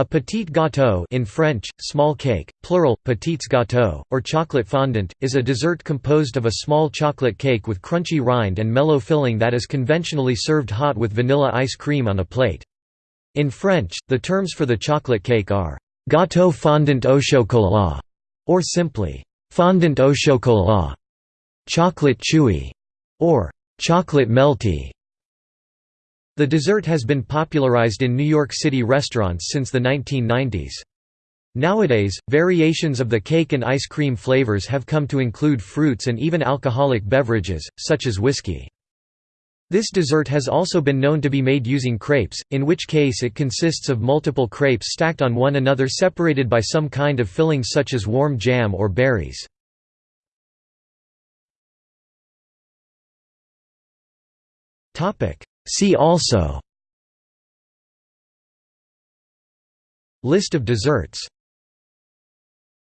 A petit gâteau in French, small cake, plural, petits gâteaux, or chocolate fondant, is a dessert composed of a small chocolate cake with crunchy rind and mellow filling that is conventionally served hot with vanilla ice cream on a plate. In French, the terms for the chocolate cake are «gâteau fondant au chocolat» or simply «fondant au chocolat», «chocolate chewy» or «chocolate melty». The dessert has been popularized in New York City restaurants since the 1990s. Nowadays, variations of the cake and ice cream flavors have come to include fruits and even alcoholic beverages, such as whiskey. This dessert has also been known to be made using crepes, in which case it consists of multiple crepes stacked on one another separated by some kind of filling such as warm jam or berries. See also. List of desserts